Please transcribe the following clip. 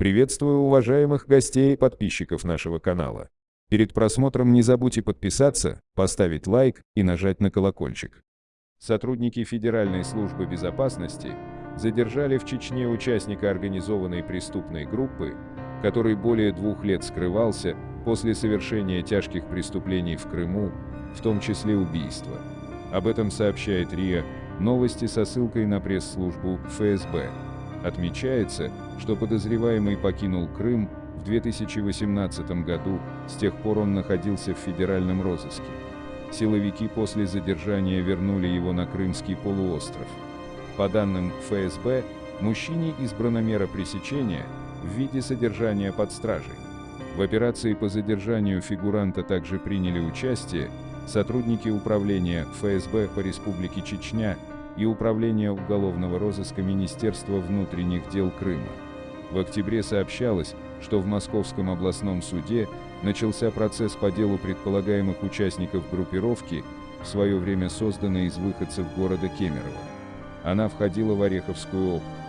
Приветствую уважаемых гостей и подписчиков нашего канала. Перед просмотром не забудьте подписаться, поставить лайк и нажать на колокольчик. Сотрудники Федеральной службы безопасности задержали в Чечне участника организованной преступной группы, который более двух лет скрывался после совершения тяжких преступлений в Крыму, в том числе убийства. Об этом сообщает РИА Новости со ссылкой на пресс-службу ФСБ. Отмечается, что подозреваемый покинул Крым в 2018 году, с тех пор он находился в федеральном розыске. Силовики после задержания вернули его на Крымский полуостров. По данным ФСБ, мужчине избрана мера пресечения в виде содержания под стражей. В операции по задержанию фигуранта также приняли участие сотрудники Управления ФСБ по Республике Чечня и Управления уголовного розыска Министерства внутренних дел Крыма. В октябре сообщалось, что в Московском областном суде начался процесс по делу предполагаемых участников группировки, в свое время созданной из выходцев города Кемерово. Она входила в Ореховскую область.